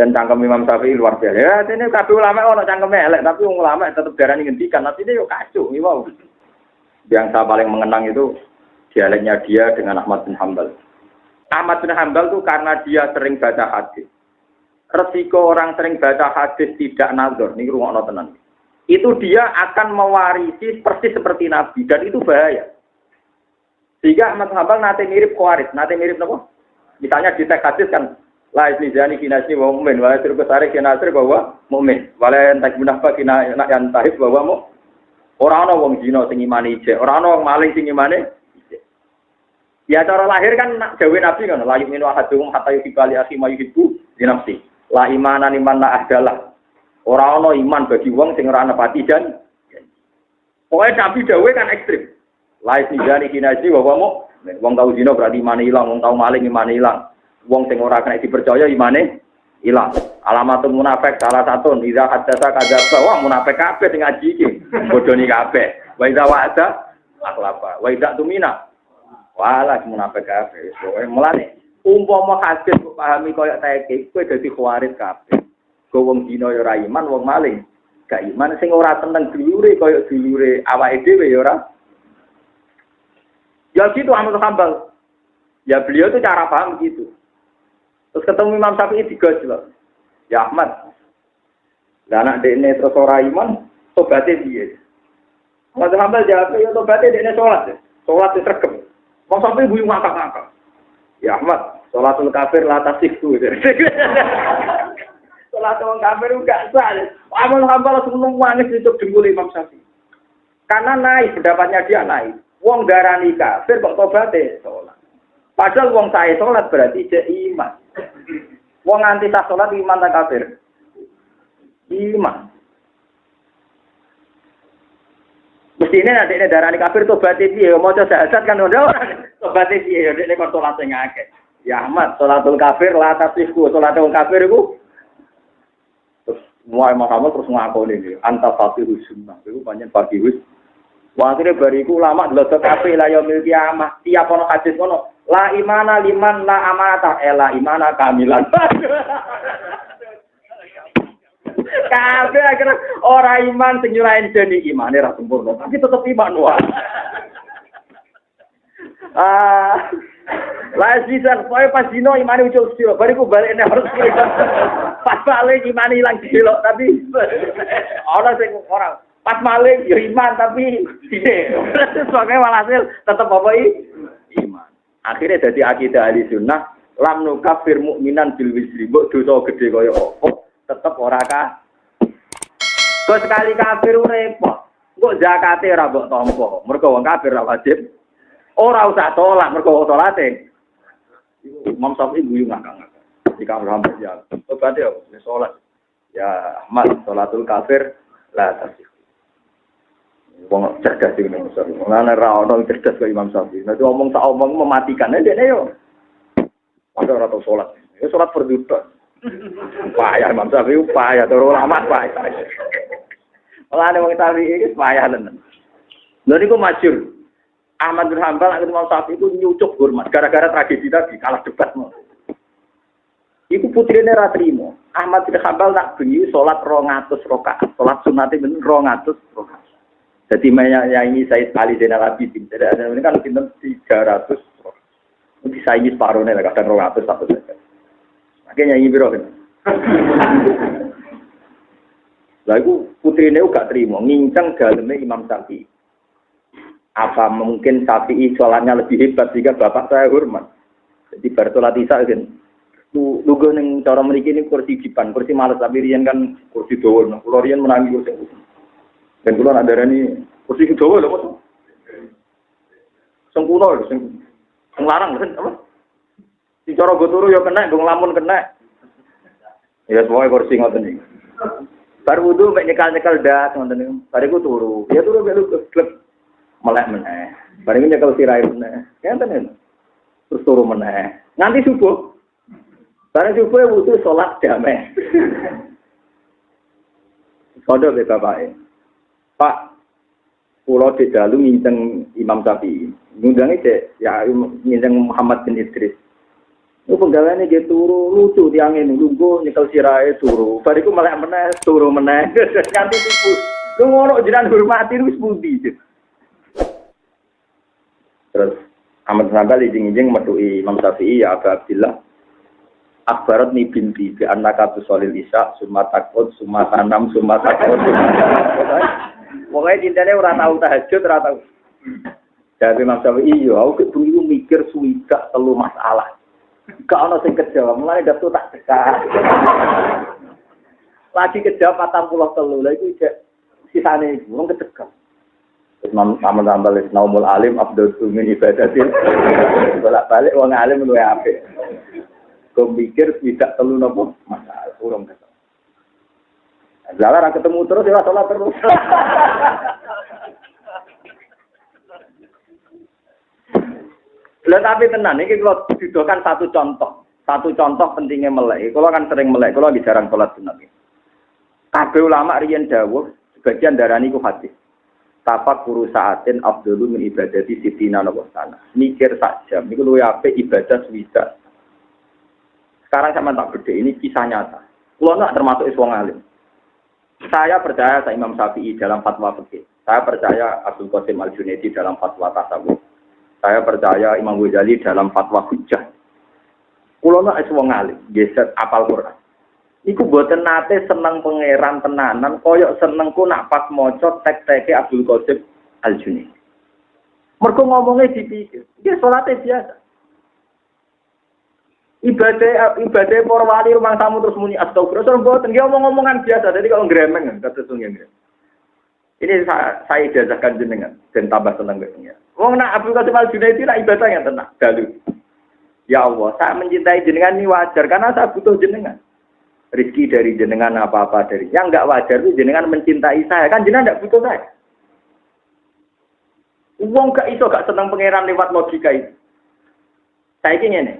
Dan cangkem Imam Syafi'i luar biasa. Ya, ini kabeh ulama ono cangkeme elek, tapi wong ulama tetep darani ngendikan, tapi ini yo kacau, wow. Yang saya paling mengenang itu dialeknya dia dengan Ahmad bin Hambal. Ahmad bin Hambal itu karena dia sering baca hadis. Resiko orang sering baca hadis tidak nazar, ini rumah tenan. Itu dia akan mewarisi persis seperti Nabi dan itu bahaya. Sehingga Ahmad bin Hambal nanti mirip kuaris, nanti mirip apa? Misalnya di teks hadis kan La ismizani kinasni wa mu'min wa yasir kesari kinasri bahwa mu'min. Wala entak munafak kina yang tahib bahwa mu. Orang ana wong zina sing imane ijek, ora ana wong maling sing imane Ya cara lahir kan jawe Nabi kan la yu'minu ahaduhum hatta yuhibba li akhi ma yuhibbu li nafsi. La imana liman la ahdalah. Ora ana iman bagi wong sing ora nepati jan. Pokoknya Nabi dawe kan ekstrim. La ismizani kinasni bahwa mu. Wong tau zina berarti imane ilang, wong tau maling imane ilang wong sing ora kena dipercaya imane ilang. Alamat munafik salah satu idza hadatsa kadzaba wah munafik kabeh sing ngaji iki. Bodoni kabeh. Wa idza wa'ada akhlapa. Wa idza tumina wala munafik kabeh. Pokoke mulane umpama hadis kok pahami koyo taeke kowe dadi khawarit kabeh. Go wong dina ya ora iman, wong maling gak iman sing ora tenang dulure koyo dulure awake dhewe ya ora. Ya gitu Ahmad Hambal. Ya beliau itu cara paham gitu. Terus ketemu Imam Syafi'i tiga jelas. Ya Ahmad. Dan anak ini terus orang iman, tobatnya dia. Mas Hambal jawab, ya tobatnya dia sholat. Sholat itu terkem. Mau sampai ibu ngakak-ngakak. Ya Ahmad, sholatul kafir latas itu. Sholat orang kafir enggak sah. Amal Hambal langsung nangis itu dengkul Imam Syafi'i. Karena naik, pendapatnya dia naik. Wong darani kafir kok tobatnya sholat. Padahal wong saya sholat berarti dia iman. Wong anti sah sholat iman kafir. Iman. Mesti ini nanti ini darah kafir tobat piye mau coba syahadat kan udah orang tobat piye ya ini kok sholat sing akeh. Ya Ahmad sholatul kafir la tasihku sholatul kafir iku terus mulai Muhammad terus ngakoni iki anta fatihu sunnah banyak pagi wis Wah, akhirnya bariku lama dulu kafe lah yang miliki amat. Tiap ono hadis ono La imana liman la amanata eh la imana kamilan. Kabeh akhirnya orang iman sing nyurahin jadi iman ra sempurna, tapi tetap iman wah. Ah, lah bisa, pokoknya pas dino iman ucul sih, bariku balik ini harus pas balik iman hilang kilo, tapi orang sing orang pas maling ya iman tapi soalnya walhasil tetap apa iman. Akhirnya jadi akidah ahli sunnah, lam kafir mukminan bil wisri, mbok dosa gede kaya apa, tetep ora kah. Kok sekali kafir repot. Kok zakate ora mbok tampa. Mergo wong kafir ora wajib. Ora usah tolak mergo salate. Imam Syafi'i guyu ngakak-ngakak. Jika Muhammad ya, obat ya, sholat. Ya, Ahmad, sholatul kafir, lah tasih. Wong cerdas iki Imam Syafi'i. Mulane ra ono cerdas kaya Imam Syafi'i. Nek ngomong tak omong mematikan dene yo. Ada ora tau salat. Ya salat berduta. Payah Imam Syafi'i payah turu ulama payah. Mulane wong Syafi'i iki payah tenan. Lha niku masyhur. Ahmad bin Hambal akhirnya Imam Syafi'i itu nyucuk hormat gara-gara tragedi tadi kalah debat mau. Iku putrine ra trimo. Ahmad bin Hambal tak bengi salat 200 rakaat. Salat sunate ben 200 rakaat. Jadi menyaingi Said Ali Zainal Abidin. Jadi ada ini kan pinter 300. Disaingi separuhnya lah, kadang 200 satu saja. Makanya nyanyi biro kan. Lah itu putri ini gak terima, ngincang dalamnya Imam Syafi'i. Apa mungkin Syafi'i sholatnya lebih hebat jika bapak saya hormat. Jadi bertolat isa kan. Lu neng cara memiliki ini kursi jipan, kursi malas tapi rian kan kursi doa. Nah, kalau rian menangi kursi dan kalau ada ini kursi Jawa lho Mas. Sengkuno lho sing sing larang kan apa? Si cara go turu ya kena, go nglamun kena. Ya semua kursi ngoten iki. Bar wudu mek nyekal-nyekal das ngoten niku. Bariku turu. Ya turu mek klep melek meneh. Bariku nyekel sirai meneh. Ya tenan. Terus turu meneh. Nanti subuh. Barang subuh wudu sholat damai. Kodok be bapake. Pak, pulau di dalu nginceng Imam Syafi'i. Ngundangnya cek, ya nginceng Muhammad bin Idris. Itu penggaweane dia turu lucu tiang ini lugu nyekel sirahe turu. Bariku malah meneh turu meneh. Kanthi tipu. Lu ngono jenengan hormati wis pundi. Terus Ahmad Hambal izin-izin metuhi Imam Syafi'i ya Abu Abdillah Akbarat ni binti bi annaka solil isya summa takut summa tanam summa takut Pokoknya cintanya orang tahu tahajud, orang tahu. Jadi Imam Syafi'i, iya, aku dulu mikir suwida telu masalah. Gak ono sing kejawab, mulai datu tak dekat. Lagi kejawab patang pulau telu, lagi sisane ibu, orang kedekat. Imam Ahmad Hambal Naumul Alim Abdul Sumin Ibadatin Bolak balik wong alim luwe apik. Kau mikir tidak telu nopo masalah urung ketemu. Lala ketemu terus ya sholat terus. Lah tapi tenan iki kalau didokan satu contoh, satu contoh pentingnya melek. Kalau kan sering melek, kalau lagi jarang sholat sunat. Kabeh ulama riyen dawuh sebagian darani ku hadis. Tapak kuru saatin abdulu min ibadati sitina nopo sana. Mikir jam, niku luwih apik ibadah swida. Sekarang sama tak beda, ini kisah nyata. Kulo nak termasuk iswong alim. Saya percaya saya Imam Syafi'i dalam fatwa fikih. Saya percaya Abdul Qasim Al Junaidi dalam fatwa tasawuf. Saya percaya Imam Ghazali dalam fatwa hujjah. Kulo nak alim, geset apal Quran. Iku buatan nate seneng pangeran tenanan, koyok senengku nak pas moco tek-teke Abdul Qasim Al Junaidi. Mereka ngomongnya dipikir, dia sholatnya biasa. Ibadah ibadah para wali rumah tamu terus muni astagfirullah. Terus buatan dia ngomong-ngomongan biasa. Jadi kalau gremeng kata sungguh Ini saya, saya ijazahkan jenengan dan tambah senang besoknya. Wong nak Abdul Qasim Al Junaidi lah ibadah yang tenang. Dalu. Ya Allah, saya mencintai jenengan ini wajar karena saya butuh jenengan. Rizki dari jenengan apa-apa dari. Yang enggak wajar itu jenengan mencintai saya. Kan jenengan enggak butuh saya. Wong gak iso gak senang pangeran lewat logika itu. Saya ingin ini.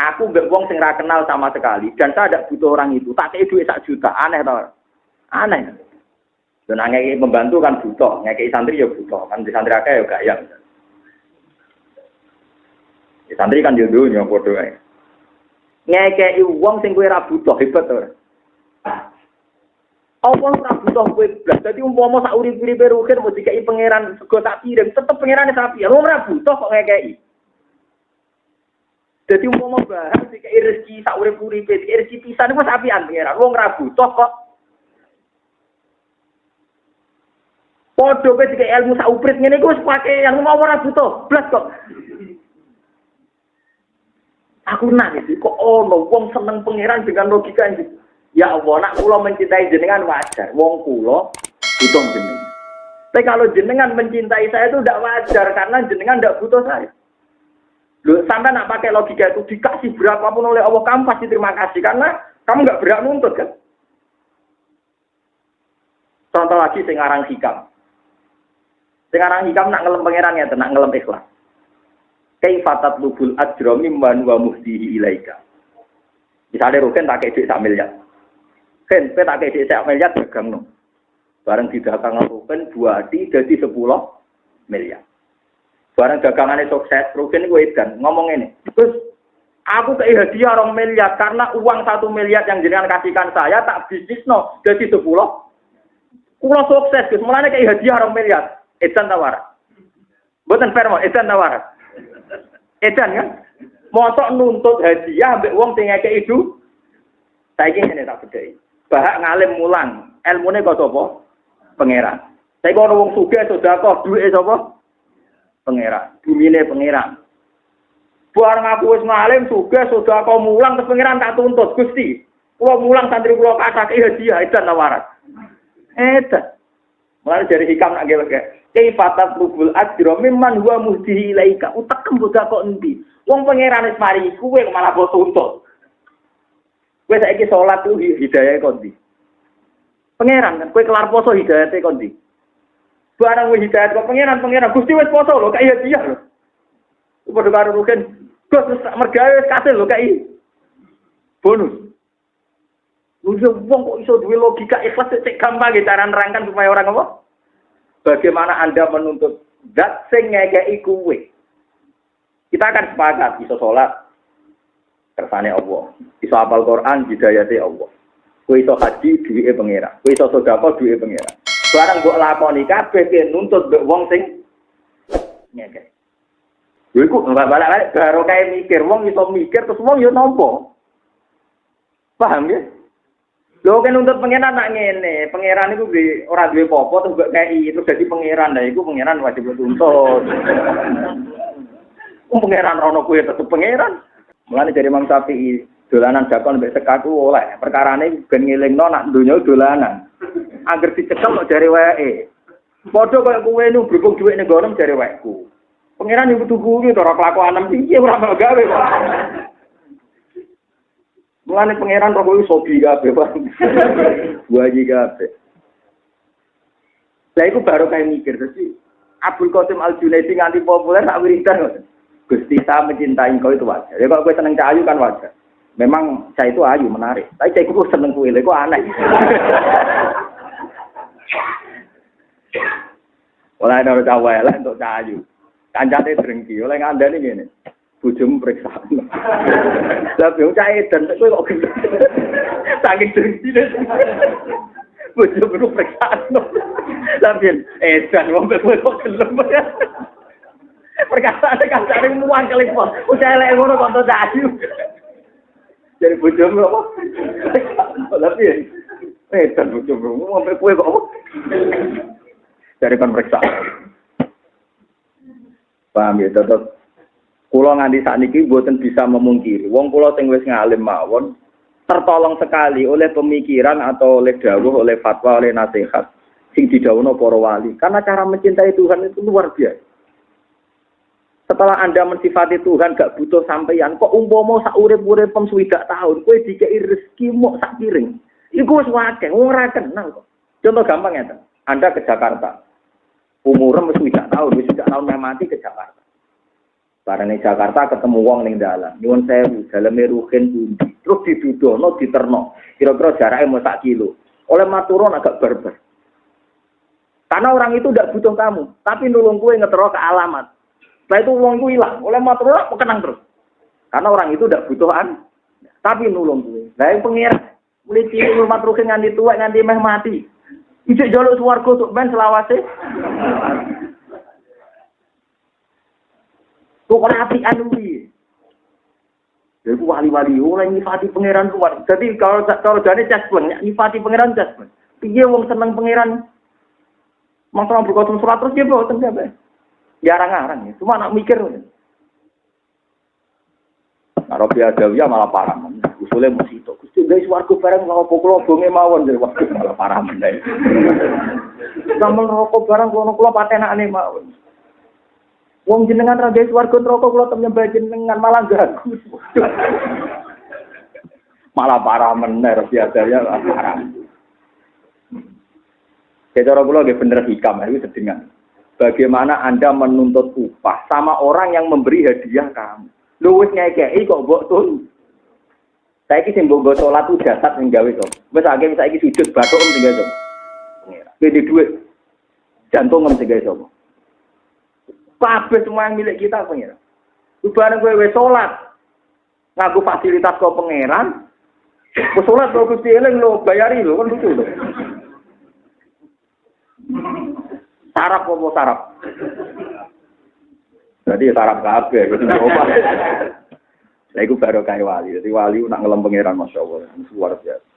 Aku gak wong sing kenal sama sekali dan saya tidak butuh orang itu. Tak kayak duit sak juta, aneh tau. Aneh. Dan ngekei membantu kan butuh, ngekei santri ya butuh, kan di santri akeh ya gak yang. Di santri kan yo dunya padha ae. Ngekei wong sing kowe ora butuh hebat to. Apa ora butuh kowe blas. Dadi umpama sak urip-uripe rugen mau dikai pangeran sego tak kirim, tetep pangeran sapi. Ora butuh kok ngekei. Jadi umpama bahas dikai rezeki sak urip-uripe, dikai rezeki pisan iku sapian pangeran. Wong ora butuh kok Podo ke jika ilmu sauprit ngene iku wis pake yang mau ora butuh, blas kok. Aku nangis kok ono wong seneng pangeran dengan logika ini. Ya Allah, nak kula mencintai jenengan wajar. Wong kula butuh jenengan. Tapi kalau jenengan mencintai saya itu tidak wajar karena jenengan tidak butuh saya. Lu sampai nak pakai logika itu dikasih berapapun oleh Allah kamu pasti terima kasih karena kamu nggak berani nuntut kan. Contoh lagi sekarang hikam. Sekarang hikam nak ngelem pangeran ya, nak ngelem ikhlas. Kaifatat lubul ajra mimman wa muhdihi ilaika. Misalnya Rukin tak kayak sak miliar. Ken, pe tak kayak sak miliar dagang no. Bareng didagang Rukin dua di jadi sepuluh miliar. Bareng dagangannya sukses, Rukin gue edan ngomong ini. Terus aku kayak hadiah orang miliar karena uang satu miliar yang jenengan kasihkan saya tak bisnis no jadi sepuluh. Kulo sukses, Gus. Mulane kayak hadiah orang miliar. Edan tawar. Buatan fair edan tawar. Edan kan? Mosok nuntut hadiah ambek wong sing ngekek itu. Saiki ngene tak bedheki. Bahak ngalim mulang, ilmune kok sapa? Pangeran. Saiki ono wong sugih sedekah duwe sapa? Pangeran. Bumine pangeran. Barang aku wis ngalim sugih sedekah mulang terus pangeran tak tuntut Gusti. Kula mulang santri kula kasake hadiah edan tawaran. Edan. Mulai dari hikam nak gawe Kaifatat lubul ajra mimman huwa muhdihi ilaika. Utekem boga kok endi? Wong pangeran wis mari kuwe malah mbok tuntut. Kowe saiki salat ku hidayah kok ndi? Pangeran kan kowe kelar poso hidayate kok ndi? Barang wis hidayah kok pangeran pangeran Gusti wis poso lho kaya dia lho. Padha karo rugen. Gus mergawe wis kasil lho kai. Bonus. Lu wong kok iso duwe logika ikhlas cek gampang cara nerangkan supaya orang apa? Bagaimana Anda menuntut zat sing ngekei kuwe? Kita akan sepakat bisa sholat. kersane Allah. Iso apal Quran hidayate Allah. Kowe iso haji duwike pangeran. Kowe iso sedekah duwike pangeran. Barang mbok lakoni kabeh ki nuntut mbek wong sing ngekek. Lha iku balik-balik baru kayak mikir, wong iso mikir terus wong yo nampa. Paham ya? Lho kan nuntut pangeran nak ngene, pangeran iku di ora duwe apa terus mbok kei terus dadi pangeran. Lah iku pangeran wajib tuntut. Wong pangeran rono kuwi tetep pangeran. Mulane dari Imam Syafi'i, dolanan dakon mbek sekaku oleh. Perkarane ben ngelingno nak donya dolanan. Angger dicekel kok jare wae. Padha kaya kowe nu berhubung dhuwit ning gono jare waeku. Pangeran iku tuku iki ora kelakuan piye ora mau gawe kok. Mulane pangeran kok iso sobi kabeh. Buaji kabeh. Lah iku baru kayak mikir dadi Abdul Qasim Al Junaidi nganti populer tak wiridan. Gusti saya mencintai kau itu wajar. Ya kalau gue seneng cahayu kan wajar. Memang saya itu ayu menarik. Tapi saya itu seneng kue, kok aneh. Oleh ada cawe lah untuk cahayu. Kancate drengki. Oleh nganda ini gini. Bujum periksa. Tapi yang cahe dan kue kok. Saking drengki deh. Bujum itu periksa. Tapi eh dan wong kue kok gelem. Perkataan kancane muang kali pon. Udah elek ngono kok to ayu. Jadi bojomu apa? Tapi eh tan bojomu sampai kue kok apa? Dari kan periksa. Paham ya tetep Kulo nganti saat ini buatan bisa memungkiri. Wong kulo sing wis ngalim mawon tertolong sekali oleh pemikiran atau oleh dawuh, oleh fatwa, oleh nasihat sing didhawuhna para wali. Karena cara mencintai Tuhan itu luar biasa. Setelah Anda mensifati Tuhan gak butuh sampeyan, kok umpama sak urip-urip pem tahun, kowe dikei rezeki mok sak piring. Iku wis wakeh, ora kenal kok. Contoh gampang ya, Anda ke Jakarta. Umurnya wis swidak tahun, wis swidak tahun mati ke Jakarta. Barang Jakarta ketemu wong ning dalan. Nyuwun sewu, daleme ruhin pundi. Terus didudono, diterno. Kira-kira jaraknya mau sak kilo. Oleh maturon agak berber. Karena orang itu tidak butuh kamu, tapi nulung kue ngetero ke alamat. Setelah itu uang itu hilang. Oleh mau kenang terus. Karena orang itu tidak butuhan. Tapi nulung gue. Nah yang pengir. Mulai cilik rumah terus nganti tua nganti meh mati. Ijek jaluk suwargo untuk ben selawase. Tuh kan api anu Jadi wali-wali oleh nyifati pangeran luar. Jadi kalau kalau jadi caspleng, nyifati pangeran caspleng. Piye wong seneng pangeran. Masalah berkosong surat terus dia bawa siapa? Jarang-jarang ya. Cuma anak mikir. Nah, Robi Adawiyah malah parah. Usulnya mesti itu. Gusti guys warga bareng kalau pukul bonge mawon jadi waktu malah parah mendai. Sama rokok barang kalau kulo patenak ane mawon. Wong jenengan ra guys warga rokok kulo temen nyembah jenengan malah gagu. malah parah meneh Robi Adawiyah parah. Cara kula nggih bener hikam itu sedengan bagaimana Anda menuntut upah sama orang yang memberi hadiah kamu. Lu wis ngekeki kok mbok tun. Saiki sing mbok salat ku jasad sing gawe to. Wis akeh saiki sujud bathuk sing gawe to. Gede duit. Jantung sing gawe to. Kabeh semua yang milik kita pengira. Bareng kowe wis salat ngaku fasilitas kau pangeran. Wis salat kok Gusti eling lo bayari lo kan lucu lho sarap apa sarap? Jadi sarap kabeh, wis Saya Lah iku baru kae wali. Dadi wali nak ngelem pangeran masyaallah, luar biasa.